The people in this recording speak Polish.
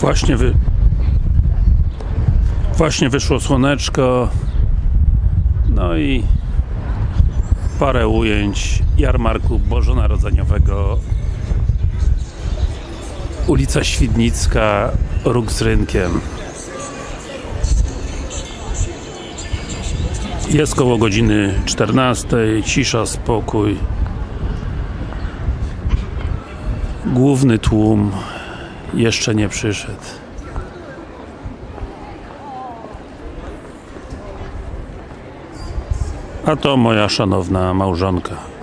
Właśnie wy... Właśnie wyszło słoneczko. No i parę ujęć jarmarku bożonarodzeniowego. Ulica Świdnicka, róg z rynkiem. Jest koło godziny 14, cisza, spokój. Główny tłum jeszcze nie przyszedł. A to moja szanowna małżonka.